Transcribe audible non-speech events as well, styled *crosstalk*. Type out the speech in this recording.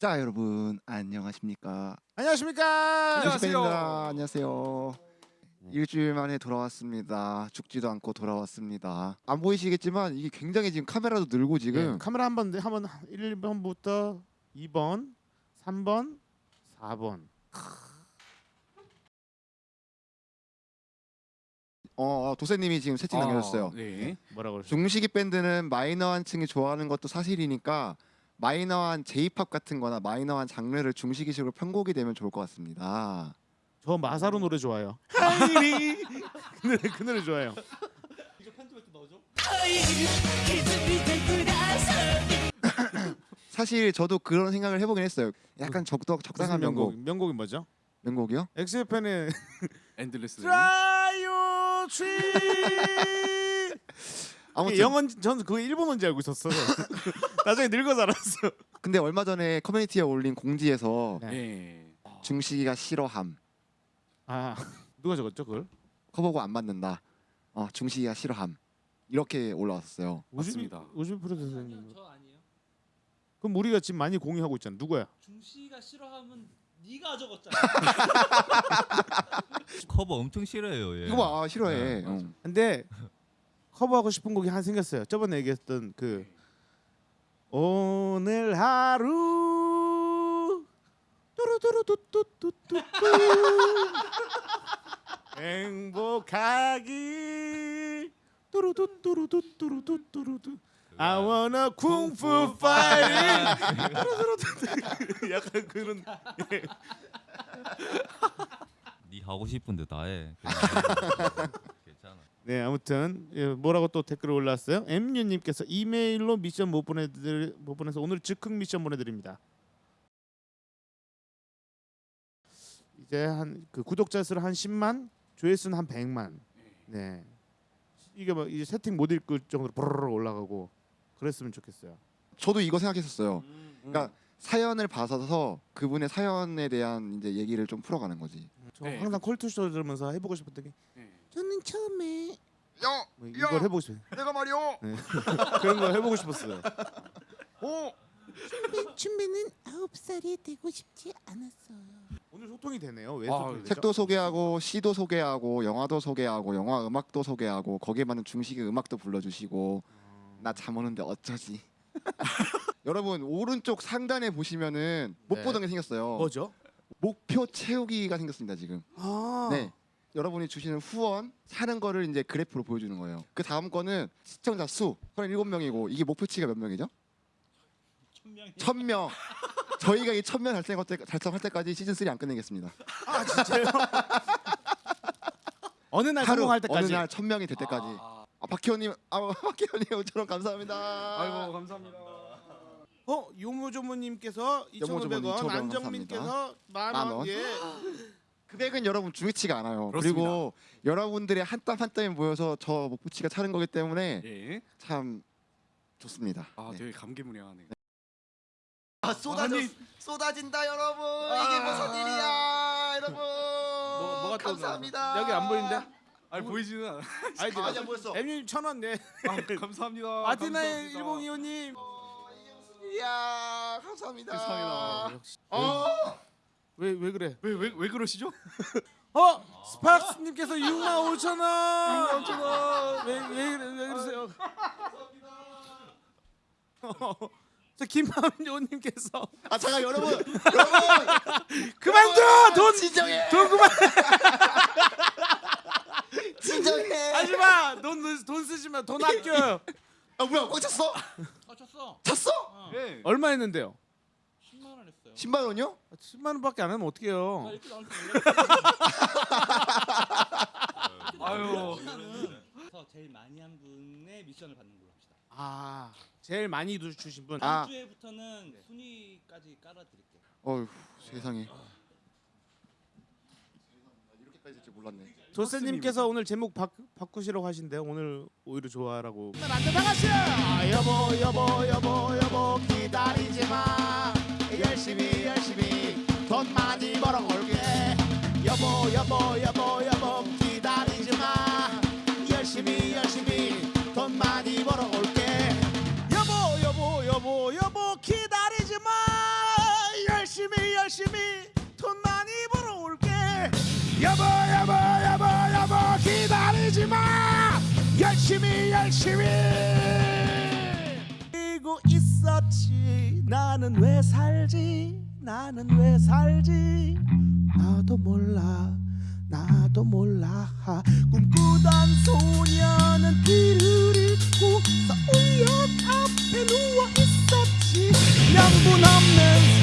자 여러분 안녕하십니까 안녕하십니까. 안녕하세요. 안녕하세요 일주일 만에 돌아왔습니다 죽지도 않고 돌아왔습니다 안 보이시겠지만 이게 굉장히 지금 카메라도 늘고 지금 예, 카메라 한 번 한번 1번부터 2번, 3번, 4번. 어, 어, 도세님이 지금 채팅 남겨줬어요 네. 뭐라고 그러죠? 중식이 밴드는 마이너한 층이 좋아하는 것도 사실이니까 마이너한 J-팝 같은 거나 마이너한 장르를 중식이식으로 편곡이 되면 좋을 것 같습니다 저 마사로 노래 좋아요. 하이리 *laughs* 그 노래 그 노래 좋아요. *laughs* 사실 저도 그런 생각을 해보긴 했어요 약간 적덕 적당한 명곡 명곡이 뭐죠? 명곡이요? 엑스팬의 엔들레스. 트라이오 트리. 아무튼 영어 저는 그거 일본어인지 알고 있었어요. *laughs* 나중에 늙어서 알았어. 근데 얼마 전에 커뮤니티에 올린 공지에서 네. 네. 중식이가 싫어함 아 누가 적었죠 그걸? 커버고 안 맞는다 어, 중식이가 싫어함 이렇게 올라왔어요 맞습니다. 우주비 프로듀서님. 아니요, 저 아니에요. 그럼 우리가 지금 많이 공유하고 있잖아. 누구야? 중시가 싫어하면 네가 적었잖아. 커버 엄청 싫어해요. 얘. 이거 봐 싫어해 네, 어. 근데 커버하고 싶은 곡이 하나 생겼어요. 저번에 얘기했던 그 오늘 하루 뚜루뚜루뚜뚜뚜뚜 *laughs* 행복하기. 뚜루뚜뚜루뚜뚜루뚜뚜. I wanna kung fu fighting. 약간 그런 네 하고 싶은데 다 해. 네 아무튼 예, 뭐라고 또 댓글 올랐어요? 엠유님께서 이메일로 미션 못 보내드릴 못 보내서 오늘 즉흥 미션 보내드립니다. 이제 한 그 구독자 수를 한 10만, 조회수는 한 100만. 네 이게 뭐 이제 세팅 못 읽을 정도로 보르르 올라가고 그랬으면 좋겠어요. 저도 이거 생각했었어요 음. 그러니까 사연을 봐서 그분의 사연에 대한 이제 얘기를 좀 풀어가는 거지 저 네, 항상 컬투쇼 들으면서 해보고 싶었던 게 네. 저는 처음에 야 뭐 이걸 해보고 싶어요. 내가 말이요 *laughs* 그런 거 해보고 싶었어요. 어 춤배는 아홉 살이 되고 싶지 않았어요. 오늘 소통이 되네요. 왜 아, 소통이 되죠? 책도 소개하고 시도 소개하고 영화도 소개하고 영화 음악도 소개하고 거기에 맞는 중식의 음악도 불러주시고 나 잠 오는데 어쩌지 *laughs* 여러분 오른쪽 상단에 보시면은 못 네. 보던 게 생겼어요 뭐죠? 목표 채우기가 생겼습니다 지금 아, 네. 여러분이 주시는 후원 사는 거를 이제 그래프로 보여주는 거예요. 그 다음 거는 시청자 수 37명이고 이게 목표치가 몇 명이죠? 천명이 1000명. 저희가 이 1000명 달성할, 때, 달성할 때까지 시즌 3안 끝내겠습니다. 아 진짜요? *laughs* 어느 날 하루 성공할 어느 때까지. 날 1000명이 될 때까지. 아, 아, 박희원님, 아, 박희원님 5천원 감사합니다. 아이고 감사합니다. 어 요모조모님께서 요모조모님 2,500원, 2,500원 안정민께서 만만 원. 원. 예. *laughs* 금액은 여러분 중요치가 않아요. 그 그렇습니다. 리고 여러분들의 한 땀 한 땀이 모여서 저 목표치가 차는 거기 때문에 예. 참 좋습니다. 아 네. 되게 감개무량하네. 아 쏟아져- 쏟아진다 여러분 이게 무슨 일이야 여러분 뭐, 뭐가 또 감사합니다 여기 안 보이는데? 아니 보이지는 않아. 아, 아니야 보였어 엠님 천원 네. *laughs* 아, 감사합니다. 감사합니다. 102호님. 어, 이게 무슨 일이야 감사합니다. 역시. 어 왜 왜 그래? 왜 왜 왜 그러시죠? *laughs* 어 스파크스님께서 6만 5천 원. 6만 5천 원. 왜왜 그래 왜 그러세요? *laughs* 저 김하은조님께서 아 잠깐 여러분 *laughs* 여러분 그만둬 돈 진정해 돈 그만 진정해 하지마 돈, 돈 쓰지 마돈 아껴요 아 뭐야 꽉 찼어 아 쳤어. 찼어 어. 예. 얼마 했는데요? 10만 원 했어요. 10만 원이요 10만 원밖에 안 하면 아, 어떡해요 이렇게 나올 줄 *laughs* 아유. 몰랐어요. 그래서 제일 많이 한 분의 미션을 받는 걸로 합시다. 아 제일 많이 주- 주신 분 아. 다음 주에부터는 순위까지 깔아드릴게요. 어휴 세상에 이렇게까지 될줄 몰랐네 조세님께서 오늘 제목 바, 바꾸시라고 하신대요 오늘 오히려 좋아라고 안돼 나가시야 여보 여보 여보 여보 열심히 알고 있었지. 나는 왜 살지? 나는 왜 살지? 나도 몰라. 나도 몰라. 꿈꾸던 소녀는 길을 잃고 서울역 앞에 누워 있었지. 명분 없는